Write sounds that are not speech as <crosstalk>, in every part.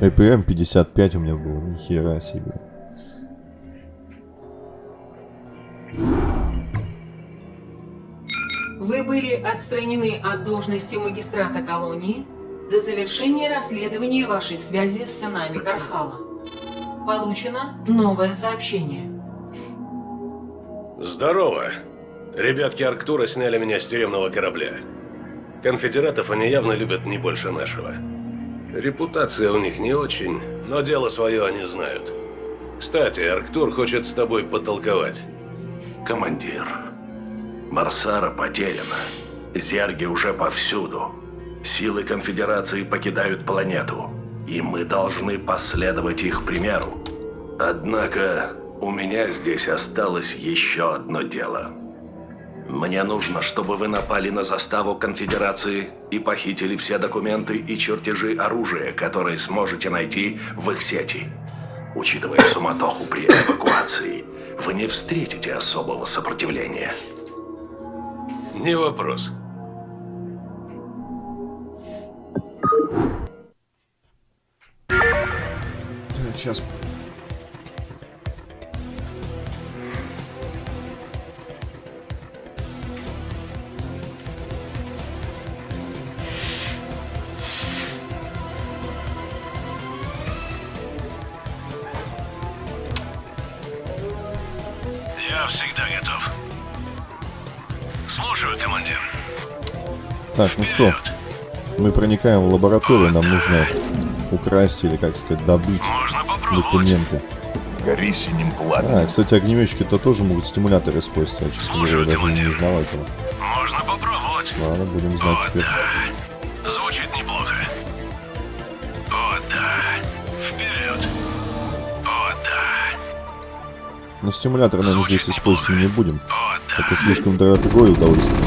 ЭПМ 55 у меня было, нихера себе. Вы были отстранены от должности магистрата колонии до завершения расследования вашей связи с сынами Кархала. Получено новое сообщение. Здорово. Ребятки Арктура сняли меня с тюремного корабля. Конфедератов они явно любят не больше нашего. Репутация у них не очень, но дело свое они знают. Кстати, Арктур хочет с тобой потолковать. Командир, Марсара потеряна. Зерги уже повсюду. Силы Конфедерации покидают планету. И мы должны последовать их примеру. Однако, у меня здесь осталось еще одно дело. Мне нужно, чтобы вы напали на заставу Конфедерации и похитили все документы и чертежи оружия, которые сможете найти в их сети. Учитывая суматоху при эвакуации, вы не встретите особого сопротивления. Не вопрос. Так, сейчас. Я всегда готов. Слушаю, командир. Так, ну что, мы проникаем в лабораторию, нам нужно украсть или, как сказать, добыть документы. Гори синим пламенем. А, кстати, огнеметчики-то тоже могут стимуляторы использовать, я, честно говоря, даже не знал этого. Можно попробовать. Ладно, будем знать О, теперь. да. Но стимулятор, наверное, здесь использовать мы не будем. Это слишком дорогое удовольствие.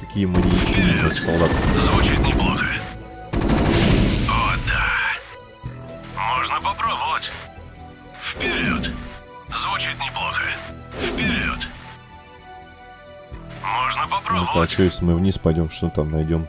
Какие ищем солдат. Звучит неплохо. Вперед. Звучит неплохо. Вперед. Можно Ну-ка, а попробовать. что если мы вниз пойдем, что там найдем?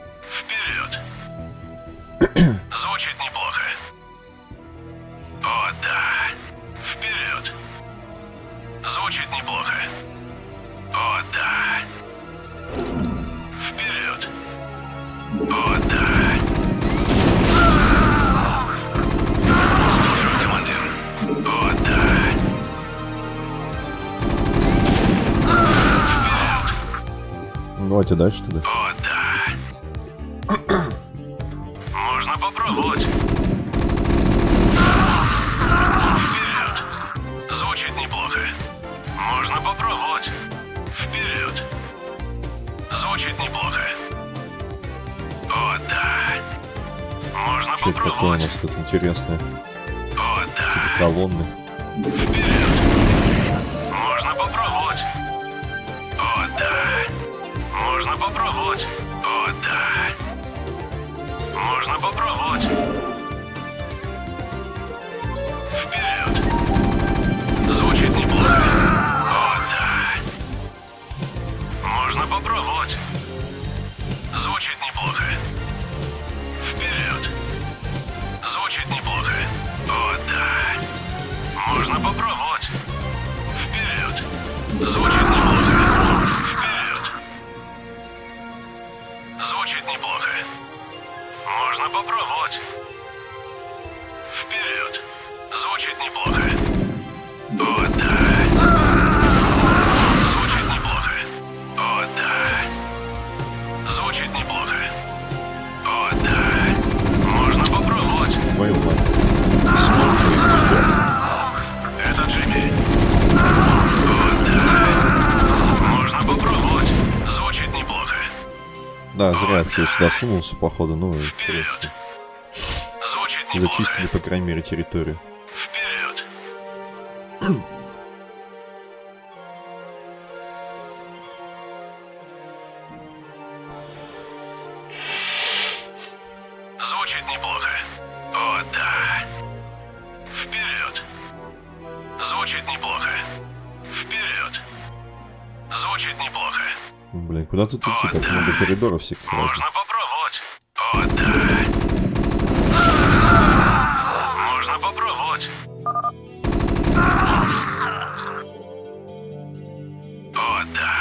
Давайте дальше тогда. О, да. Можно попробовать. Вперед. Звучит неплохо. Можно попробовать. Вперед. Звучит неплохо. О, да. Можно Что это такое у попробовать. нас тут интересное? О, Какие-то да. колонны. Вперед. Можно попробовать. Вперед. Звучит неплохо. О, зря вообще сюда сунулся, походу, ну. Звучит неплохо. Зачистили, по крайней мере, территорию. Вперед. Звучит неплохо. Вперед. Звучит неплохо. Блин, куда тут идти? Так много коридоров всяких разных. Можно попробовать. О, да. Можно попробовать. О, да.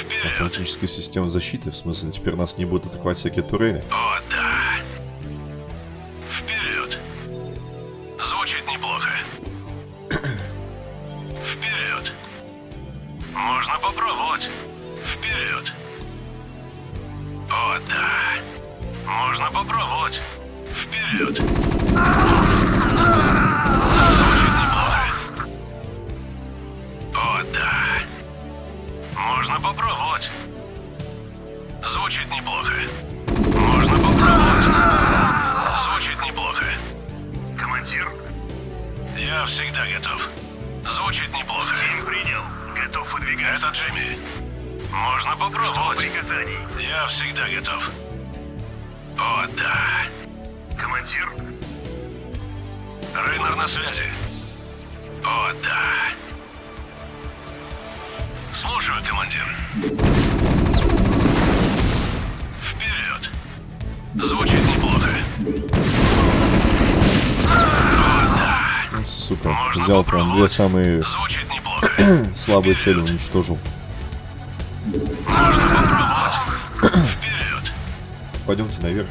Вперед. Автоматическая система защиты, в смысле, теперь нас не будут атаковать всякие турели. О, да. Звучит неплохо. Стим принял. Готов выдвигаться. Это Джимми. Можно попробовать. Что приказаний? Я всегда готов. О, да. Командир? Рейнер на связи. О, да. Слушаю, командир. Вперед. Звучит неплохо. Сука, взял прям две самые <coughs> слабые цели, уничтожил. Можно попробовать. Вперед. Пойдемте наверх.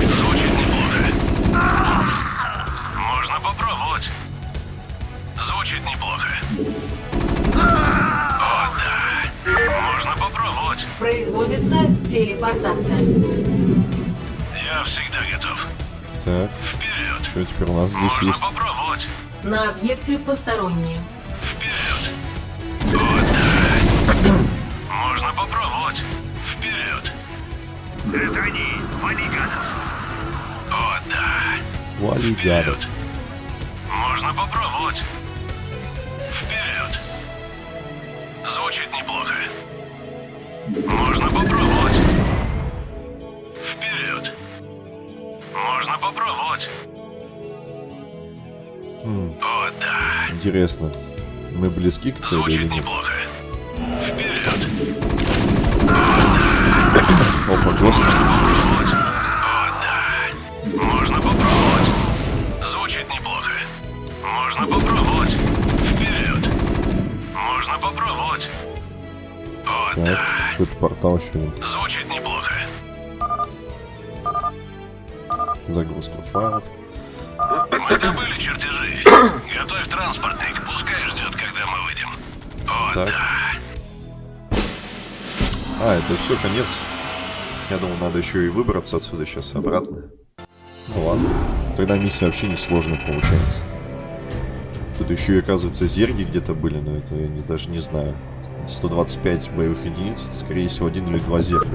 Звучит неплохо. Можно попробовать. Звучит неплохо. О, да. Можно попробовать. Производится телепортация. Я всегда готов. Так, Вперед. Что теперь у нас здесь Можно есть? попробовать. На объекте посторонние. Вперед. Можно попробовать. Вперед. Это они, валиганов. О, да. Вали гадов. Вперед. Можно попробовать. Интересно. Мы близки к цели или нет? неплохо. Вперед. <coughs> Опа, ГОСТ. О, да. Можно попробовать. Звучит неплохо. Можно попробовать. Вперед. Можно попробовать. О, Так, да. какой-то портал еще. Звучит неплохо. Загрузка файлов. Мы добыли чертежи. <coughs> Готовь транспортник. Пускай ждет, когда мы выйдем. О, Так. да. А, это все, конец. Я думал, надо еще и выбраться отсюда сейчас обратно. Ну ладно. Тогда миссия вообще не сложная получается. Тут еще и, оказывается, зерги где-то были, но это я не- даже не знаю. 125 боевых единиц, скорее всего, один или два зерга.